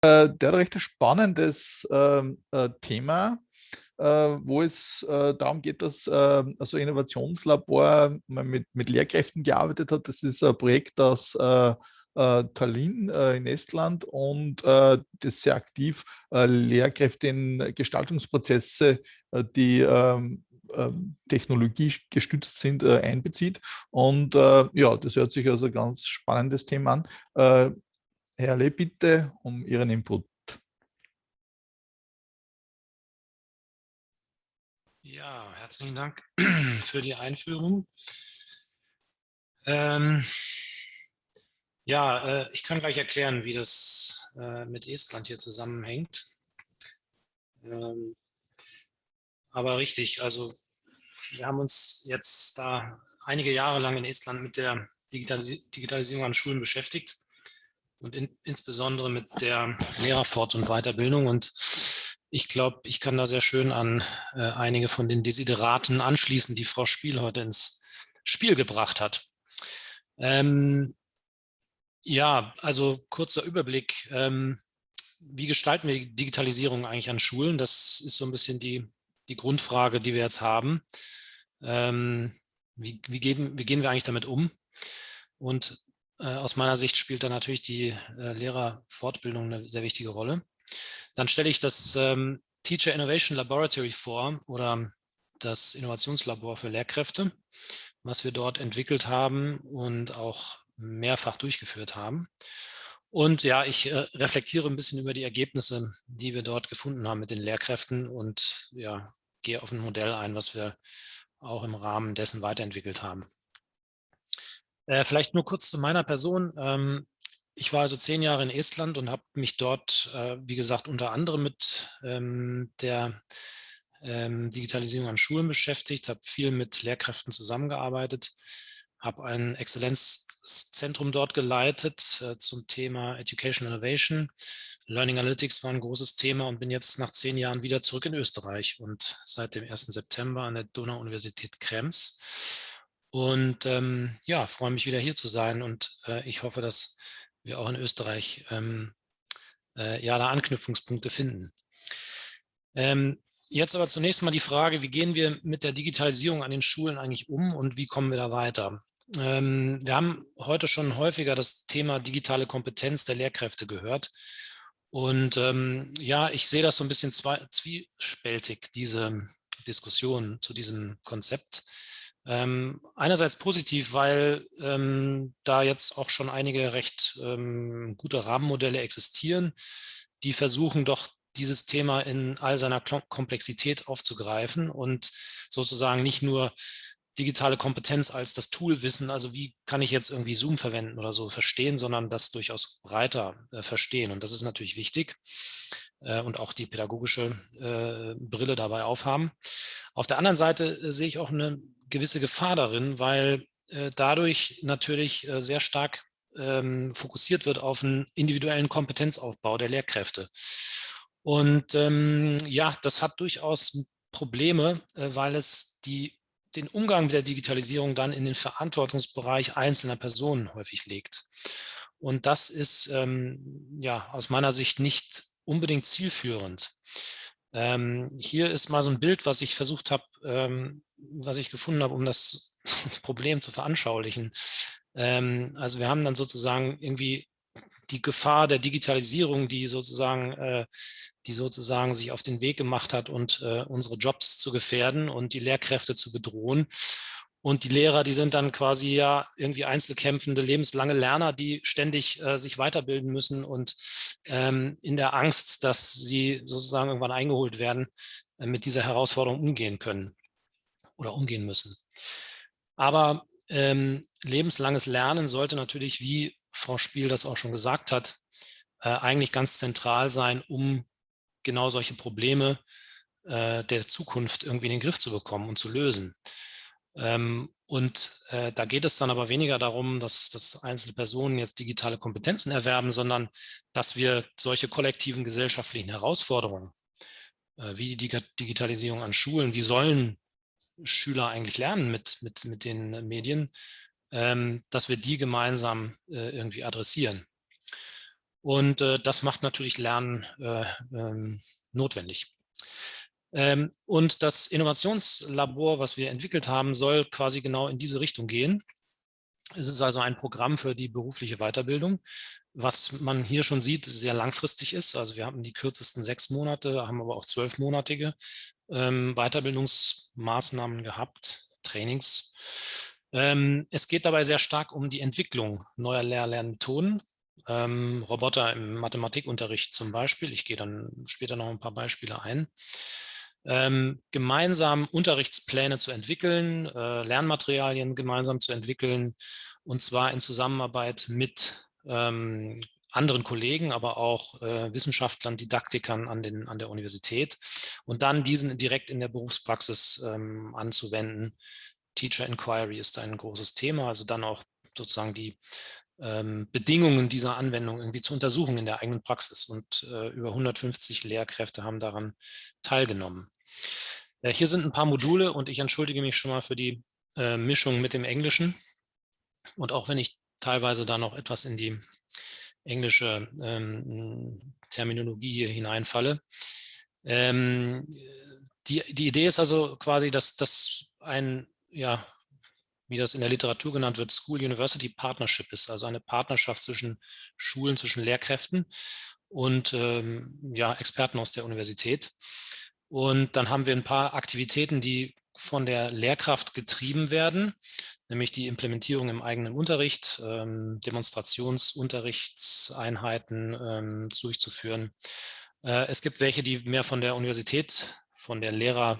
Äh, der hat ein recht spannendes ähm, äh, Thema, äh, wo es äh, darum geht, dass also Innovationslabor mit, mit Lehrkräften gearbeitet hat. Das ist ein Projekt aus äh, Tallinn in Estland und das sehr aktiv Lehrkräfte in Gestaltungsprozesse, die ähm, ähm, Technologie gestützt sind, einbezieht. Und ja, das hört sich also ein ganz spannendes Thema an. Herr Le, bitte um Ihren Input. Ja, herzlichen Dank für die Einführung. Ähm, ja, äh, ich kann gleich erklären, wie das äh, mit Estland hier zusammenhängt. Ähm, aber richtig, also wir haben uns jetzt da einige Jahre lang in Estland mit der Digitalis Digitalisierung an Schulen beschäftigt und in, insbesondere mit der Lehrerfort- und Weiterbildung. Und ich glaube, ich kann da sehr schön an äh, einige von den Desideraten anschließen, die Frau Spiel heute ins Spiel gebracht hat. Ähm, ja, also kurzer Überblick. Ähm, wie gestalten wir Digitalisierung eigentlich an Schulen? Das ist so ein bisschen die, die Grundfrage, die wir jetzt haben. Ähm, wie, wie, gehen, wie gehen wir eigentlich damit um? Und aus meiner Sicht spielt da natürlich die äh, Lehrerfortbildung eine sehr wichtige Rolle. Dann stelle ich das ähm, Teacher Innovation Laboratory vor oder das Innovationslabor für Lehrkräfte, was wir dort entwickelt haben und auch mehrfach durchgeführt haben. Und ja, ich äh, reflektiere ein bisschen über die Ergebnisse, die wir dort gefunden haben mit den Lehrkräften und ja, gehe auf ein Modell ein, was wir auch im Rahmen dessen weiterentwickelt haben. Äh, vielleicht nur kurz zu meiner Person. Ähm, ich war also zehn Jahre in Estland und habe mich dort, äh, wie gesagt, unter anderem mit ähm, der ähm, Digitalisierung an Schulen beschäftigt, habe viel mit Lehrkräften zusammengearbeitet, habe ein Exzellenzzentrum dort geleitet äh, zum Thema Education Innovation. Learning Analytics war ein großes Thema und bin jetzt nach zehn Jahren wieder zurück in Österreich und seit dem 1. September an der Donau-Universität Krems und ähm, ja, freue mich wieder hier zu sein und äh, ich hoffe, dass wir auch in Österreich ähm, äh, ja da Anknüpfungspunkte finden. Ähm, jetzt aber zunächst mal die Frage, wie gehen wir mit der Digitalisierung an den Schulen eigentlich um und wie kommen wir da weiter? Ähm, wir haben heute schon häufiger das Thema digitale Kompetenz der Lehrkräfte gehört. Und ähm, ja, ich sehe das so ein bisschen zwiespältig, diese Diskussion zu diesem Konzept. Ähm, einerseits positiv, weil ähm, da jetzt auch schon einige recht ähm, gute Rahmenmodelle existieren, die versuchen doch dieses Thema in all seiner Komplexität aufzugreifen und sozusagen nicht nur digitale Kompetenz als das Toolwissen, also wie kann ich jetzt irgendwie Zoom verwenden oder so verstehen, sondern das durchaus breiter äh, verstehen. Und das ist natürlich wichtig äh, und auch die pädagogische äh, Brille dabei aufhaben. Auf der anderen Seite äh, sehe ich auch eine gewisse Gefahr darin, weil äh, dadurch natürlich äh, sehr stark ähm, fokussiert wird auf einen individuellen Kompetenzaufbau der Lehrkräfte. Und ähm, ja, das hat durchaus Probleme, äh, weil es die, den Umgang mit der Digitalisierung dann in den Verantwortungsbereich einzelner Personen häufig legt. Und das ist ähm, ja aus meiner Sicht nicht unbedingt zielführend. Ähm, hier ist mal so ein Bild, was ich versucht habe, ähm, was ich gefunden habe, um das Problem zu veranschaulichen. Ähm, also wir haben dann sozusagen irgendwie die Gefahr der Digitalisierung, die sozusagen, äh, die sozusagen sich auf den Weg gemacht hat und äh, unsere Jobs zu gefährden und die Lehrkräfte zu bedrohen. Und die Lehrer, die sind dann quasi ja irgendwie einzelkämpfende, lebenslange Lerner, die ständig äh, sich weiterbilden müssen und ähm, in der Angst, dass sie sozusagen irgendwann eingeholt werden, äh, mit dieser Herausforderung umgehen können oder umgehen müssen. Aber ähm, lebenslanges Lernen sollte natürlich, wie Frau Spiel das auch schon gesagt hat, äh, eigentlich ganz zentral sein, um genau solche Probleme äh, der Zukunft irgendwie in den Griff zu bekommen und zu lösen. Ähm, und äh, da geht es dann aber weniger darum, dass, dass einzelne Personen jetzt digitale Kompetenzen erwerben, sondern dass wir solche kollektiven gesellschaftlichen Herausforderungen, äh, wie die Digitalisierung an Schulen, wie sollen Schüler eigentlich lernen mit, mit, mit den Medien, ähm, dass wir die gemeinsam äh, irgendwie adressieren. Und äh, das macht natürlich Lernen äh, ähm, notwendig. Ähm, und das Innovationslabor, was wir entwickelt haben, soll quasi genau in diese Richtung gehen. Es ist also ein Programm für die berufliche Weiterbildung, was man hier schon sieht, sehr langfristig ist. Also wir haben die kürzesten sechs Monate, haben aber auch zwölfmonatige ähm, Weiterbildungsmaßnahmen gehabt, Trainings. Ähm, es geht dabei sehr stark um die Entwicklung neuer Lehr-Lernmethoden. Ähm, Roboter im Mathematikunterricht zum Beispiel. Ich gehe dann später noch ein paar Beispiele ein ähm, gemeinsam Unterrichtspläne zu entwickeln, äh, Lernmaterialien gemeinsam zu entwickeln und zwar in Zusammenarbeit mit ähm, anderen Kollegen, aber auch äh, Wissenschaftlern, Didaktikern an, den, an der Universität und dann diesen direkt in der Berufspraxis ähm, anzuwenden. Teacher Inquiry ist ein großes Thema, also dann auch sozusagen die ähm, Bedingungen dieser Anwendung irgendwie zu untersuchen in der eigenen Praxis. Und äh, über 150 Lehrkräfte haben daran teilgenommen. Äh, hier sind ein paar Module und ich entschuldige mich schon mal für die äh, Mischung mit dem Englischen. Und auch wenn ich teilweise da noch etwas in die englische ähm, Terminologie hier hineinfalle. Ähm, die, die Idee ist also quasi, dass das ein ja, wie das in der Literatur genannt wird, School-University Partnership ist, also eine Partnerschaft zwischen Schulen, zwischen Lehrkräften und ähm, ja, Experten aus der Universität. Und dann haben wir ein paar Aktivitäten, die von der Lehrkraft getrieben werden, nämlich die Implementierung im eigenen Unterricht, ähm, Demonstrationsunterrichtseinheiten ähm, durchzuführen. Äh, es gibt welche, die mehr von der Universität, von der Lehrer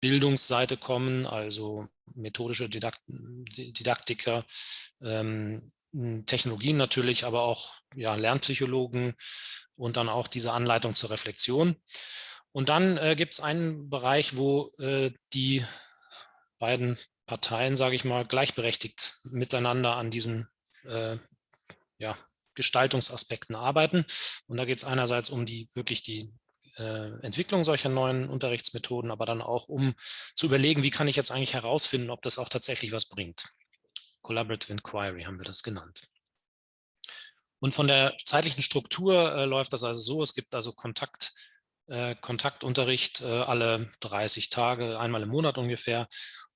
Bildungsseite kommen, also methodische Didakt Didaktiker, ähm, Technologien natürlich, aber auch ja, Lernpsychologen und dann auch diese Anleitung zur Reflexion. Und dann äh, gibt es einen Bereich, wo äh, die beiden Parteien, sage ich mal, gleichberechtigt miteinander an diesen äh, ja, Gestaltungsaspekten arbeiten. Und da geht es einerseits um die wirklich die äh, Entwicklung solcher neuen Unterrichtsmethoden, aber dann auch, um zu überlegen, wie kann ich jetzt eigentlich herausfinden, ob das auch tatsächlich was bringt. Collaborative Inquiry haben wir das genannt. Und von der zeitlichen Struktur äh, läuft das also so, es gibt also Kontakt, äh, Kontaktunterricht äh, alle 30 Tage, einmal im Monat ungefähr.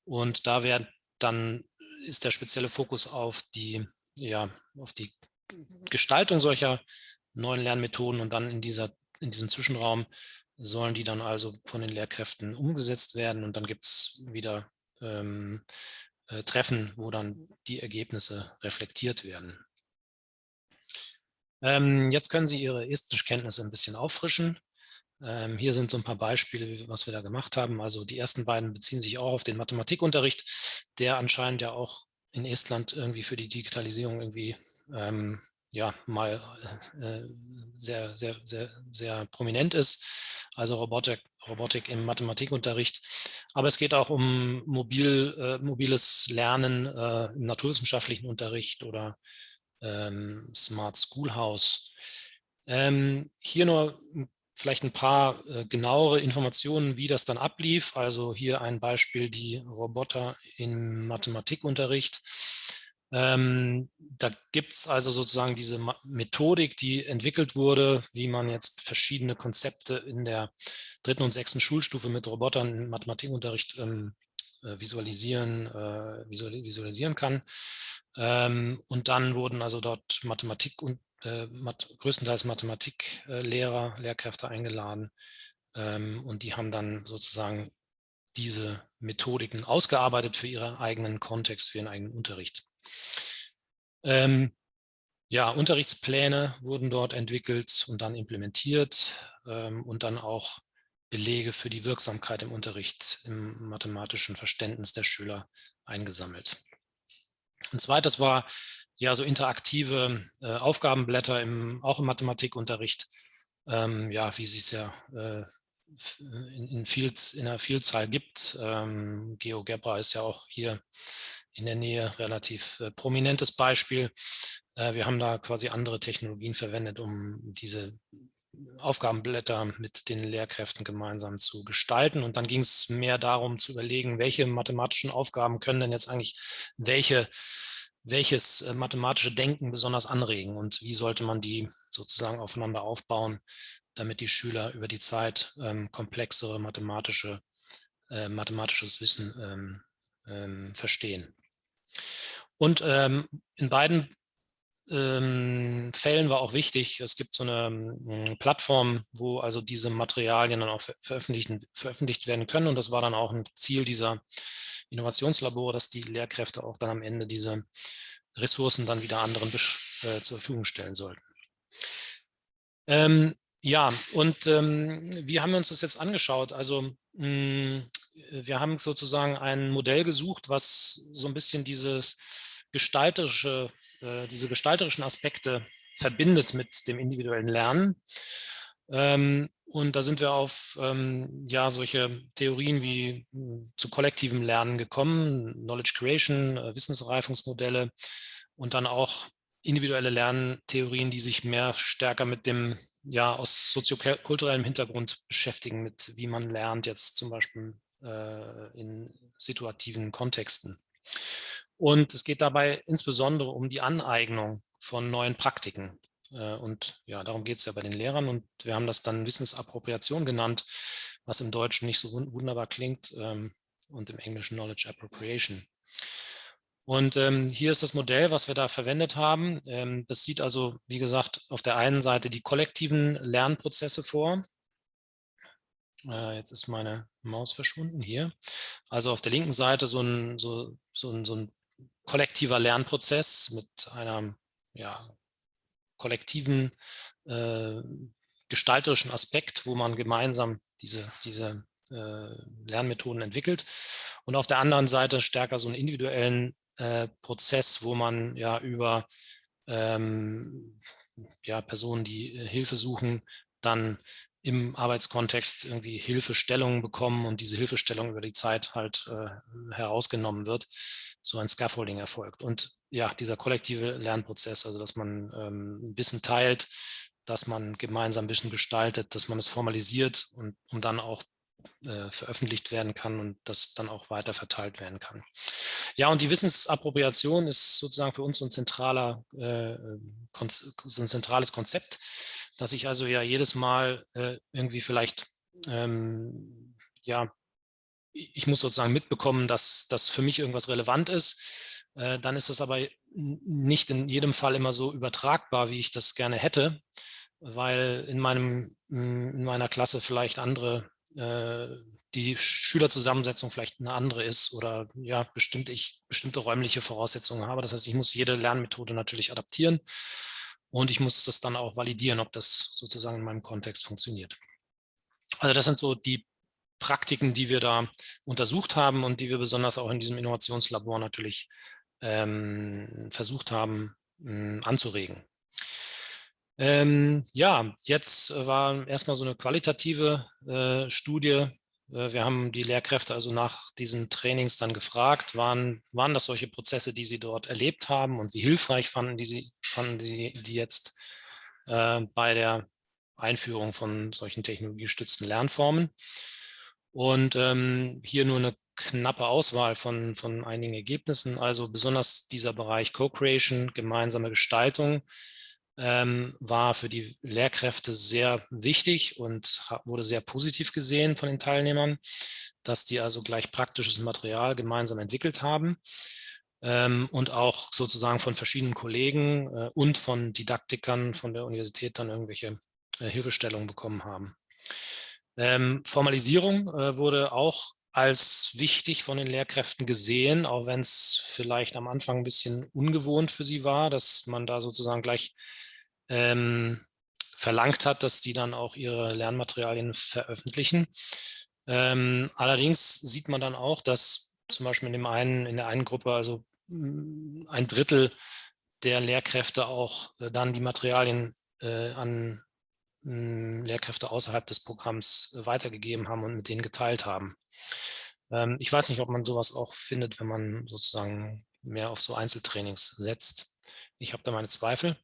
Und da wird dann ist der spezielle Fokus auf die, ja, auf die Gestaltung solcher neuen Lernmethoden und dann in dieser in diesem Zwischenraum sollen die dann also von den Lehrkräften umgesetzt werden und dann gibt es wieder ähm, äh, Treffen, wo dann die Ergebnisse reflektiert werden. Ähm, jetzt können Sie Ihre Estischkenntnisse ein bisschen auffrischen. Ähm, hier sind so ein paar Beispiele, was wir da gemacht haben. Also die ersten beiden beziehen sich auch auf den Mathematikunterricht, der anscheinend ja auch in Estland irgendwie für die Digitalisierung irgendwie ähm, ja mal äh, sehr, sehr, sehr, sehr prominent ist, also Robotik, Robotik im Mathematikunterricht. Aber es geht auch um mobil, äh, mobiles Lernen äh, im naturwissenschaftlichen Unterricht oder ähm, Smart Schoolhouse. Ähm, hier nur vielleicht ein paar äh, genauere Informationen, wie das dann ablief. Also hier ein Beispiel, die Roboter im Mathematikunterricht. Ähm, da gibt es also sozusagen diese Methodik, die entwickelt wurde, wie man jetzt verschiedene Konzepte in der dritten und sechsten Schulstufe mit Robotern im Mathematikunterricht ähm, äh, visualisieren, äh, visualisieren kann. Ähm, und dann wurden also dort Mathematik und äh, größtenteils Mathematiklehrer, Lehrkräfte eingeladen ähm, und die haben dann sozusagen diese Methodiken ausgearbeitet für ihren eigenen Kontext, für ihren eigenen Unterricht. Ähm, ja, Unterrichtspläne wurden dort entwickelt und dann implementiert ähm, und dann auch Belege für die Wirksamkeit im Unterricht im mathematischen Verständnis der Schüler eingesammelt. Ein zweites war ja so interaktive äh, Aufgabenblätter im, auch im Mathematikunterricht, ähm, ja, wie sie es ja äh, in, in, viel, in, einer Vielzahl gibt. Ähm, GeoGebra ist ja auch hier in der Nähe relativ äh, prominentes Beispiel. Äh, wir haben da quasi andere Technologien verwendet, um diese Aufgabenblätter mit den Lehrkräften gemeinsam zu gestalten. Und dann ging es mehr darum zu überlegen, welche mathematischen Aufgaben können denn jetzt eigentlich welche welches äh, mathematische Denken besonders anregen und wie sollte man die sozusagen aufeinander aufbauen, damit die Schüler über die Zeit ähm, komplexere mathematische, äh, mathematisches Wissen ähm, ähm, verstehen. Und ähm, in beiden ähm, Fällen war auch wichtig, es gibt so eine ähm, Plattform, wo also diese Materialien dann auch veröffentlicht, veröffentlicht werden können und das war dann auch ein Ziel dieser Innovationslabore, dass die Lehrkräfte auch dann am Ende diese Ressourcen dann wieder anderen äh, zur Verfügung stellen sollten. Ähm, ja, und ähm, wie haben wir uns das jetzt angeschaut? Also mh, hm, wir haben sozusagen ein Modell gesucht, was so ein bisschen dieses gestalterische, äh, diese gestalterischen Aspekte verbindet mit dem individuellen Lernen. Ähm, und da sind wir auf ähm, ja, solche Theorien wie hm, zu kollektivem Lernen gekommen, Knowledge Creation, äh, Wissensreifungsmodelle und dann auch individuelle Lerntheorien, die sich mehr stärker mit dem, ja, aus soziokulturellem Hintergrund beschäftigen, mit wie man lernt, jetzt zum Beispiel äh, in situativen Kontexten. Und es geht dabei insbesondere um die Aneignung von neuen Praktiken. Äh, und ja, darum geht es ja bei den Lehrern. Und wir haben das dann Wissensappropriation genannt, was im Deutschen nicht so wunderbar klingt ähm, und im Englischen Knowledge Appropriation. Und ähm, hier ist das Modell, was wir da verwendet haben. Ähm, das sieht also, wie gesagt, auf der einen Seite die kollektiven Lernprozesse vor. Äh, jetzt ist meine Maus verschwunden hier. Also auf der linken Seite so ein, so, so ein, so ein kollektiver Lernprozess mit einem ja, kollektiven äh, gestalterischen Aspekt, wo man gemeinsam diese, diese äh, Lernmethoden entwickelt. Und auf der anderen Seite stärker so einen individuellen äh, Prozess, wo man ja über ähm, ja, Personen, die äh, Hilfe suchen, dann im Arbeitskontext irgendwie Hilfestellungen bekommen und diese Hilfestellung über die Zeit halt äh, herausgenommen wird, so ein Scaffolding erfolgt. Und ja, dieser kollektive Lernprozess, also dass man ähm, Wissen teilt, dass man gemeinsam Wissen gestaltet, dass man es formalisiert und um dann auch äh, veröffentlicht werden kann und das dann auch weiter verteilt werden kann. Ja, und die Wissensappropriation ist sozusagen für uns so ein, zentraler, äh, so ein zentrales Konzept, dass ich also ja jedes Mal äh, irgendwie vielleicht, ähm, ja, ich muss sozusagen mitbekommen, dass das für mich irgendwas relevant ist. Äh, dann ist es aber nicht in jedem Fall immer so übertragbar, wie ich das gerne hätte, weil in, meinem, in meiner Klasse vielleicht andere äh, die Schülerzusammensetzung vielleicht eine andere ist oder ja, bestimmt ich bestimmte räumliche Voraussetzungen habe. Das heißt, ich muss jede Lernmethode natürlich adaptieren und ich muss das dann auch validieren, ob das sozusagen in meinem Kontext funktioniert. Also das sind so die Praktiken, die wir da untersucht haben und die wir besonders auch in diesem Innovationslabor natürlich ähm, versucht haben mh, anzuregen. Ähm, ja, jetzt war erstmal so eine qualitative äh, Studie. Äh, wir haben die Lehrkräfte also nach diesen Trainings dann gefragt, waren, waren das solche Prozesse, die sie dort erlebt haben und wie hilfreich fanden, die sie, fanden sie die jetzt äh, bei der Einführung von solchen technologiestützten Lernformen. Und ähm, hier nur eine knappe Auswahl von, von einigen Ergebnissen, also besonders dieser Bereich Co-Creation, gemeinsame Gestaltung, ähm, war für die Lehrkräfte sehr wichtig und wurde sehr positiv gesehen von den Teilnehmern, dass die also gleich praktisches Material gemeinsam entwickelt haben ähm, und auch sozusagen von verschiedenen Kollegen äh, und von Didaktikern von der Universität dann irgendwelche äh, Hilfestellungen bekommen haben. Ähm, Formalisierung äh, wurde auch als wichtig von den Lehrkräften gesehen, auch wenn es vielleicht am Anfang ein bisschen ungewohnt für sie war, dass man da sozusagen gleich ähm, verlangt hat, dass die dann auch ihre Lernmaterialien veröffentlichen. Ähm, allerdings sieht man dann auch, dass zum Beispiel in, dem einen, in der einen Gruppe also mm, ein Drittel der Lehrkräfte auch äh, dann die Materialien äh, an Lehrkräfte außerhalb des Programms äh, weitergegeben haben und mit denen geteilt haben. Ähm, ich weiß nicht, ob man sowas auch findet, wenn man sozusagen mehr auf so Einzeltrainings setzt. Ich habe da meine Zweifel.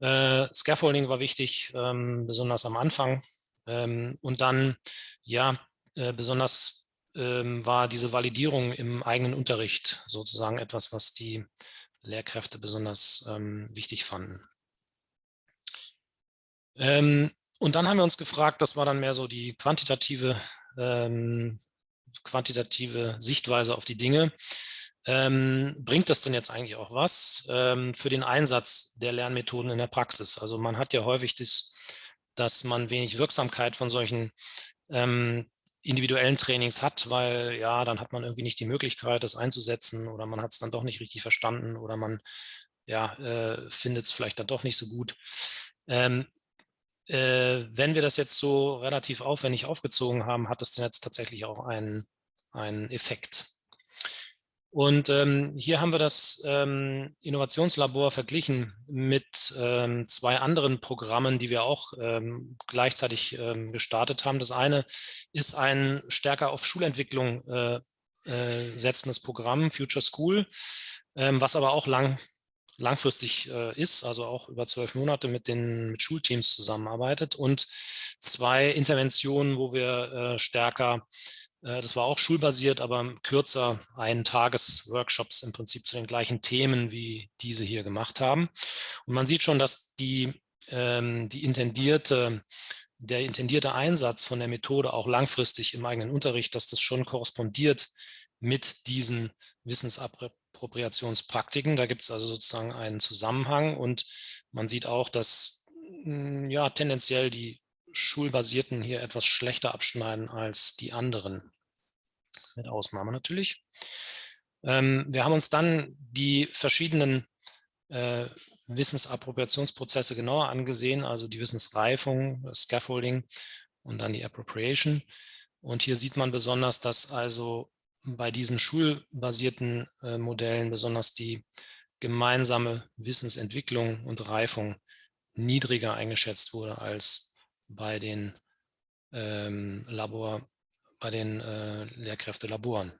Äh, Scaffolding war wichtig, ähm, besonders am Anfang. Ähm, und dann, ja, äh, besonders ähm, war diese Validierung im eigenen Unterricht sozusagen etwas, was die Lehrkräfte besonders ähm, wichtig fanden. Ähm, und dann haben wir uns gefragt, das war dann mehr so die quantitative, ähm, quantitative Sichtweise auf die Dinge. Ähm, bringt das denn jetzt eigentlich auch was ähm, für den Einsatz der Lernmethoden in der Praxis? Also man hat ja häufig das, dass man wenig Wirksamkeit von solchen ähm, individuellen Trainings hat, weil ja, dann hat man irgendwie nicht die Möglichkeit, das einzusetzen oder man hat es dann doch nicht richtig verstanden oder man ja, äh, findet es vielleicht dann doch nicht so gut. Ähm, äh, wenn wir das jetzt so relativ aufwendig aufgezogen haben, hat das denn jetzt tatsächlich auch einen, einen Effekt. Und ähm, hier haben wir das ähm, Innovationslabor verglichen mit ähm, zwei anderen Programmen, die wir auch ähm, gleichzeitig ähm, gestartet haben. Das eine ist ein stärker auf Schulentwicklung äh, äh, setzendes Programm, Future School, ähm, was aber auch lang, langfristig äh, ist, also auch über zwölf Monate mit den mit Schulteams zusammenarbeitet und zwei Interventionen, wo wir äh, stärker äh, das war auch schulbasiert, aber kürzer einen Tagesworkshops im Prinzip zu den gleichen Themen, wie diese hier gemacht haben. Und man sieht schon, dass die, ähm, die intendierte, der intendierte Einsatz von der Methode auch langfristig im eigenen Unterricht, dass das schon korrespondiert mit diesen Wissensappropriationspraktiken. Da gibt es also sozusagen einen Zusammenhang und man sieht auch, dass hm, ja, tendenziell die schulbasierten hier etwas schlechter abschneiden als die anderen, mit Ausnahme natürlich. Ähm, wir haben uns dann die verschiedenen äh, Wissensappropriationsprozesse genauer angesehen, also die Wissensreifung, das Scaffolding und dann die Appropriation. Und hier sieht man besonders, dass also bei diesen schulbasierten äh, Modellen besonders die gemeinsame Wissensentwicklung und Reifung niedriger eingeschätzt wurde als bei den ähm, Labor, bei den äh, Lehrkräftelaboren.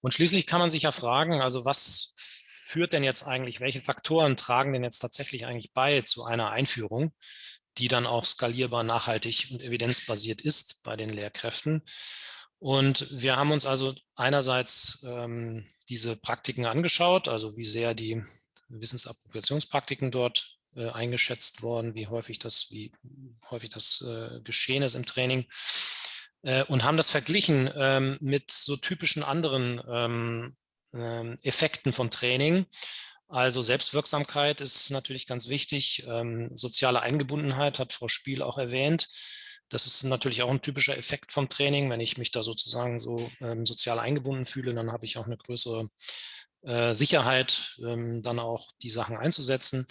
Und schließlich kann man sich ja fragen, also was führt denn jetzt eigentlich, welche Faktoren tragen denn jetzt tatsächlich eigentlich bei zu einer Einführung, die dann auch skalierbar, nachhaltig und evidenzbasiert ist bei den Lehrkräften. Und wir haben uns also einerseits ähm, diese Praktiken angeschaut, also wie sehr die Wissensappropriationspraktiken dort äh, eingeschätzt worden, wie häufig das, wie häufig das äh, geschehen ist im Training äh, und haben das verglichen ähm, mit so typischen anderen ähm, ähm, Effekten von Training. Also Selbstwirksamkeit ist natürlich ganz wichtig. Ähm, soziale Eingebundenheit hat Frau Spiel auch erwähnt. Das ist natürlich auch ein typischer Effekt vom Training. Wenn ich mich da sozusagen so ähm, sozial eingebunden fühle, dann habe ich auch eine größere äh, Sicherheit, ähm, dann auch die Sachen einzusetzen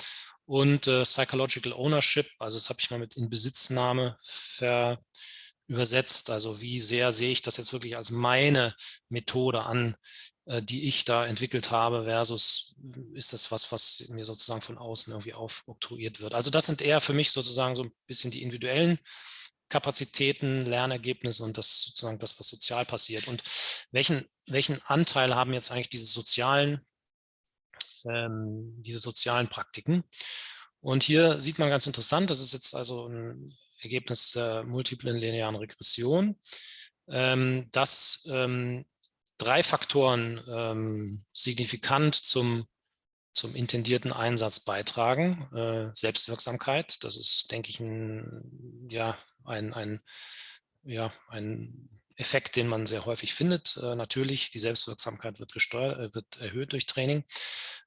und äh, Psychological Ownership, also das habe ich mal mit Inbesitznahme ver übersetzt, also wie sehr sehe ich das jetzt wirklich als meine Methode an, äh, die ich da entwickelt habe, versus ist das was, was mir sozusagen von außen irgendwie aufoktroyiert wird. Also das sind eher für mich sozusagen so ein bisschen die individuellen Kapazitäten, Lernergebnisse und das sozusagen das, was sozial passiert. Und welchen, welchen Anteil haben jetzt eigentlich diese sozialen ähm, diese sozialen Praktiken. Und hier sieht man ganz interessant, das ist jetzt also ein Ergebnis der multiplen linearen Regression, ähm, dass ähm, drei Faktoren ähm, signifikant zum, zum intendierten Einsatz beitragen. Äh, Selbstwirksamkeit, das ist, denke ich, ein, ja, ein, ein, ja, ein Effekt, den man sehr häufig findet. Äh, natürlich, die Selbstwirksamkeit wird, gesteuert, äh, wird erhöht durch Training.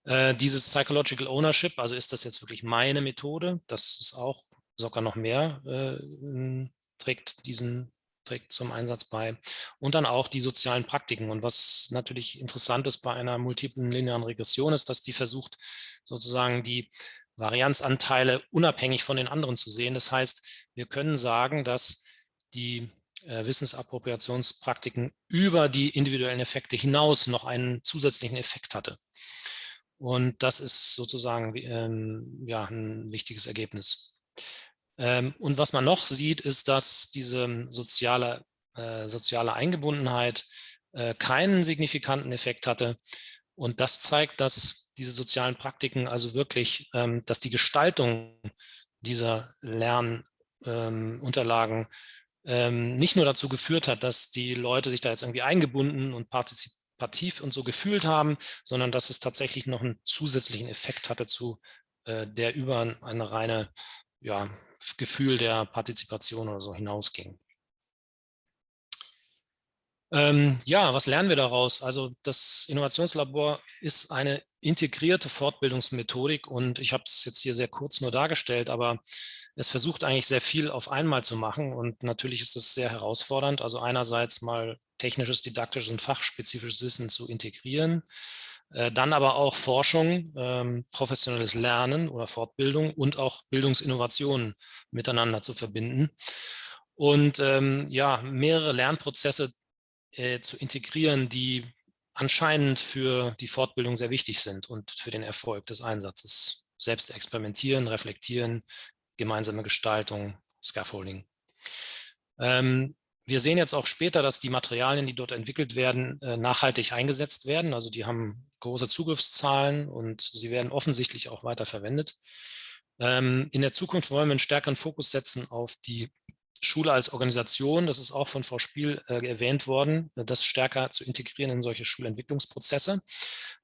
Äh, dieses Psychological Ownership, also ist das jetzt wirklich meine Methode, das ist auch sogar noch mehr, äh, trägt diesen trägt zum Einsatz bei. Und dann auch die sozialen Praktiken. Und was natürlich interessant ist bei einer multiplen linearen Regression, ist, dass die versucht, sozusagen die Varianzanteile unabhängig von den anderen zu sehen. Das heißt, wir können sagen, dass die äh, Wissensappropriationspraktiken über die individuellen Effekte hinaus noch einen zusätzlichen Effekt hatte. Und das ist sozusagen ähm, ja, ein wichtiges Ergebnis. Ähm, und was man noch sieht, ist, dass diese soziale, äh, soziale Eingebundenheit äh, keinen signifikanten Effekt hatte. Und das zeigt, dass diese sozialen Praktiken also wirklich, ähm, dass die Gestaltung dieser Lernunterlagen ähm, nicht nur dazu geführt hat, dass die Leute sich da jetzt irgendwie eingebunden und partizip partizipativ und so gefühlt haben, sondern dass es tatsächlich noch einen zusätzlichen Effekt hatte zu äh, der über eine reine ja, Gefühl der Partizipation oder so hinausging. Ähm, ja, was lernen wir daraus? Also das Innovationslabor ist eine integrierte Fortbildungsmethodik und ich habe es jetzt hier sehr kurz nur dargestellt, aber es versucht eigentlich sehr viel auf einmal zu machen und natürlich ist das sehr herausfordernd. Also einerseits mal technisches, didaktisches und fachspezifisches Wissen zu integrieren, dann aber auch Forschung, ähm, professionelles Lernen oder Fortbildung und auch Bildungsinnovationen miteinander zu verbinden und ähm, ja, mehrere Lernprozesse äh, zu integrieren, die anscheinend für die Fortbildung sehr wichtig sind und für den Erfolg des Einsatzes. Selbst experimentieren, reflektieren, gemeinsame Gestaltung, Scaffolding. Ähm, wir sehen jetzt auch später, dass die Materialien, die dort entwickelt werden, äh, nachhaltig eingesetzt werden. Also die haben große Zugriffszahlen und sie werden offensichtlich auch weiter verwendet. Ähm, in der Zukunft wollen wir einen stärkeren Fokus setzen auf die Schule als Organisation, das ist auch von Frau Spiel äh, erwähnt worden, das stärker zu integrieren in solche Schulentwicklungsprozesse,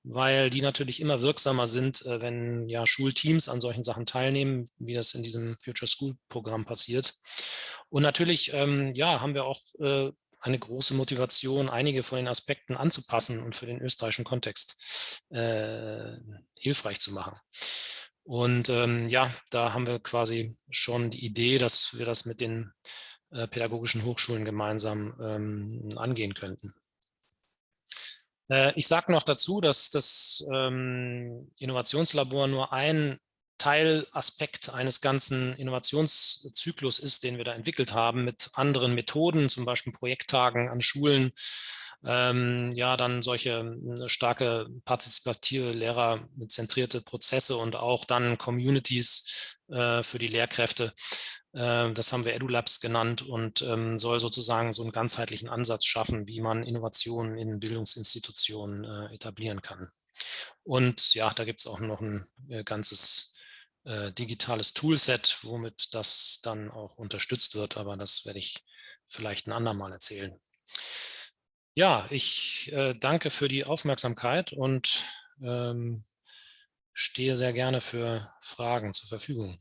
weil die natürlich immer wirksamer sind, äh, wenn ja Schulteams an solchen Sachen teilnehmen, wie das in diesem Future School Programm passiert. Und natürlich ähm, ja, haben wir auch äh, eine große Motivation, einige von den Aspekten anzupassen und für den österreichischen Kontext äh, hilfreich zu machen. Und ähm, ja, da haben wir quasi schon die Idee, dass wir das mit den äh, pädagogischen Hochschulen gemeinsam ähm, angehen könnten. Äh, ich sage noch dazu, dass das ähm, Innovationslabor nur ein Teilaspekt eines ganzen Innovationszyklus ist, den wir da entwickelt haben mit anderen Methoden, zum Beispiel Projekttagen an Schulen, ähm, ja, dann solche hm, starke partizipative, lehrerzentrierte Prozesse und auch dann Communities äh, für die Lehrkräfte. Äh, das haben wir EduLabs genannt und ähm, soll sozusagen so einen ganzheitlichen Ansatz schaffen, wie man Innovationen in Bildungsinstitutionen äh, etablieren kann. Und ja, da gibt es auch noch ein äh, ganzes äh, digitales Toolset, womit das dann auch unterstützt wird, aber das werde ich vielleicht ein andermal erzählen. Ja, ich äh, danke für die Aufmerksamkeit und ähm, stehe sehr gerne für Fragen zur Verfügung.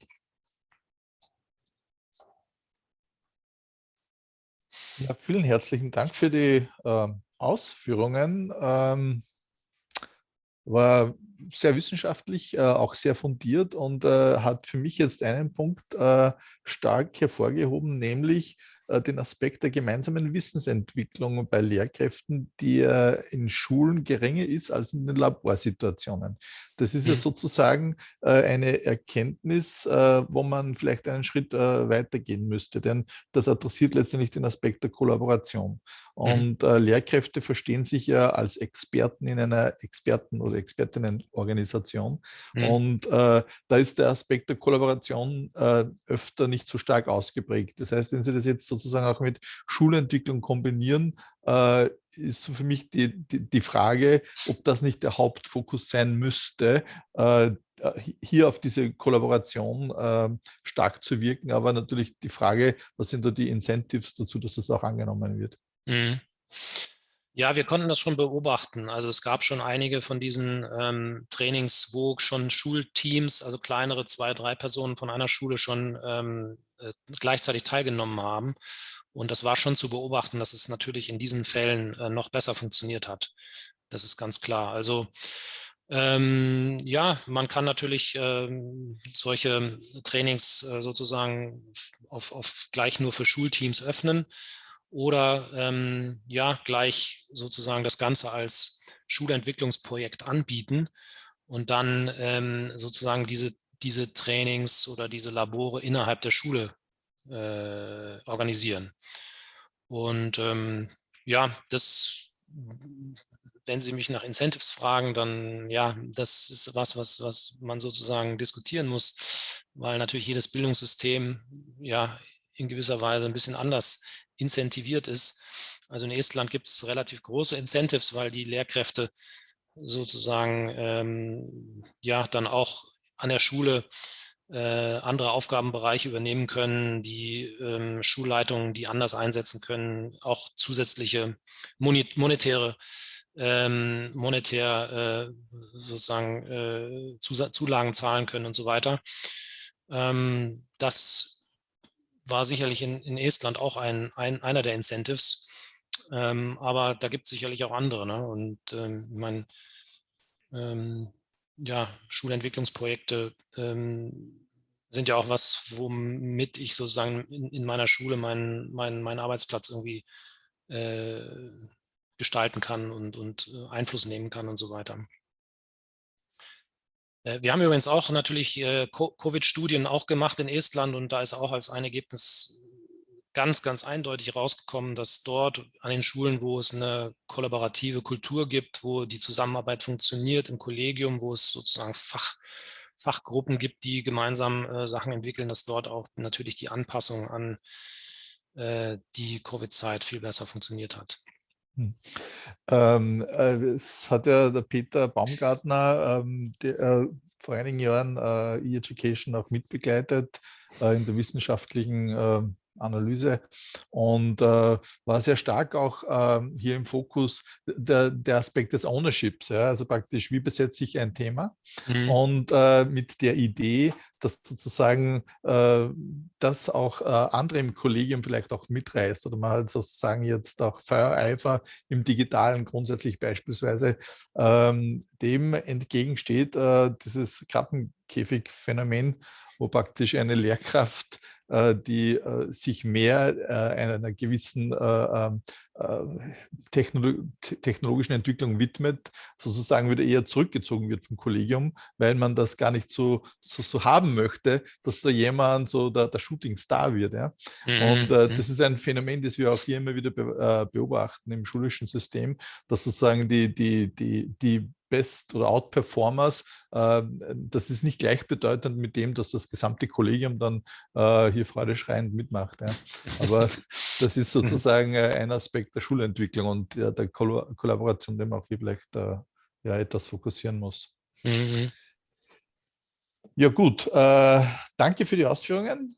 Ja, vielen herzlichen Dank für die äh, Ausführungen. Ähm, war sehr wissenschaftlich, äh, auch sehr fundiert und äh, hat für mich jetzt einen Punkt äh, stark hervorgehoben, nämlich äh, den Aspekt der gemeinsamen Wissensentwicklung bei Lehrkräften, die in Schulen geringer ist als in den Laborsituationen. Das ist ja mhm. sozusagen äh, eine Erkenntnis, äh, wo man vielleicht einen Schritt weitergehen müsste, denn das adressiert letztendlich den Aspekt der Kollaboration. Mhm. Und Lehrkräfte verstehen sich ja als Experten in einer Experten- oder Expertinnenorganisation. Mhm. Und da ist der Aspekt der Kollaboration öfter nicht so stark ausgeprägt. Das heißt, wenn Sie das jetzt sozusagen auch mit Schulentwicklung kombinieren, äh, ist für mich die, die, die, Frage, ob das nicht der Hauptfokus sein müsste, äh, hier auf diese Kollaboration äh, stark zu wirken. Aber natürlich die Frage, was sind da die Incentives dazu, dass es auch angenommen wird? Mhm. Ja, wir konnten das schon beobachten. Also es gab schon einige von diesen ähm, Trainings, wo schon Schulteams, also kleinere zwei, drei Personen von einer Schule schon ähm, äh, gleichzeitig teilgenommen haben. Und das war schon zu beobachten, dass es natürlich in diesen Fällen äh, noch besser funktioniert hat. Das ist ganz klar. Also ähm, ja, man kann natürlich ähm, solche Trainings äh, sozusagen auf, auf gleich nur für Schulteams öffnen oder ähm, ja, gleich sozusagen das Ganze als Schulentwicklungsprojekt anbieten und dann ähm, sozusagen diese, diese Trainings oder diese Labore innerhalb der Schule äh, organisieren. Und ähm, ja, das, wenn Sie mich nach Incentives fragen, dann ja, das ist was, was, was man sozusagen diskutieren muss, weil natürlich jedes Bildungssystem ja in gewisser Weise ein bisschen anders incentiviert ist. Also in Estland gibt es relativ große Incentives, weil die Lehrkräfte sozusagen ähm, ja dann auch an der Schule andere Aufgabenbereiche übernehmen können, die ähm, Schulleitungen, die anders einsetzen können, auch zusätzliche monetäre ähm, monetär äh, sozusagen äh, Zulagen zahlen können und so weiter. Ähm, das war sicherlich in, in Estland auch ein, ein, einer der Incentives, ähm, aber da gibt es sicherlich auch andere. Ne? Und ähm, ich meine, ähm, ja, Schulentwicklungsprojekte ähm, sind ja auch was, womit ich sozusagen in, in meiner Schule meinen, meinen, meinen Arbeitsplatz irgendwie äh, gestalten kann und, und äh, Einfluss nehmen kann und so weiter. Äh, wir haben übrigens auch natürlich äh, Covid-Studien auch gemacht in Estland und da ist auch als ein Ergebnis ganz, ganz eindeutig rausgekommen, dass dort an den Schulen, wo es eine kollaborative Kultur gibt, wo die Zusammenarbeit funktioniert im Kollegium, wo es sozusagen Fach, Fachgruppen gibt, die gemeinsam äh, Sachen entwickeln, dass dort auch natürlich die Anpassung an äh, die Covid-Zeit viel besser funktioniert hat. Hm. Ähm, äh, es hat ja der Peter Baumgartner ähm, der, äh, vor einigen Jahren äh, E-Education auch mitbegleitet äh, in der wissenschaftlichen ähm, Analyse und äh, war sehr stark auch äh, hier im Fokus der, der Aspekt des Ownerships, ja, also praktisch, wie besetze ich ein Thema mhm. und äh, mit der Idee, dass sozusagen äh, das auch äh, andere im Kollegium vielleicht auch mitreißt oder man halt sozusagen jetzt auch Feuereifer im Digitalen grundsätzlich beispielsweise ähm, dem entgegensteht, äh, dieses Krabbenkäfig-Phänomen, wo praktisch eine Lehrkraft die äh, sich mehr äh, einer gewissen ähm, technologischen Entwicklung widmet, sozusagen wieder eher zurückgezogen wird vom Kollegium, weil man das gar nicht so, so, so haben möchte, dass da jemand so der, der Shooting-Star wird. Ja? Mhm. Und äh, das mhm. ist ein Phänomen, das wir auch hier immer wieder be, äh, beobachten im schulischen System, dass sozusagen die, die, die, die Best- oder Outperformers, äh, das ist nicht gleichbedeutend mit dem, dass das gesamte Kollegium dann äh, hier freudeschreiend mitmacht. Ja. Aber das ist sozusagen äh, ein Aspekt der Schulentwicklung und der, der Kollaboration, den man auch hier vielleicht äh, ja, etwas fokussieren muss. Mhm. Ja gut, äh, danke für die Ausführungen.